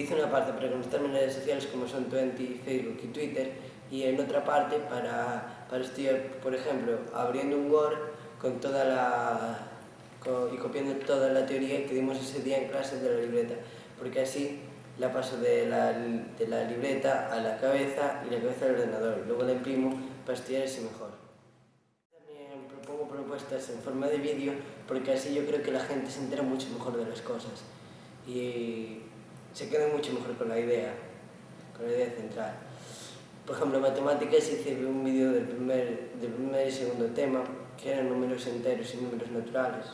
utilizo una parte para conectarme en redes sociales como son Twenty, Facebook y Twitter y en otra parte para, para estudiar, por ejemplo, abriendo un Word con toda la, con, y copiando toda la teoría que dimos ese día en clase de la libreta, porque así la paso de la, de la libreta a la cabeza y la cabeza al ordenador, luego la imprimo para estudiar así mejor. También propongo propuestas en forma de vídeo porque así yo creo que la gente se entera mucho mejor de las cosas y se queda mucho mejor con la idea, con la idea central. Por ejemplo, en matemáticas hice un vídeo del primer, del primer y segundo tema, que eran números enteros y números naturales.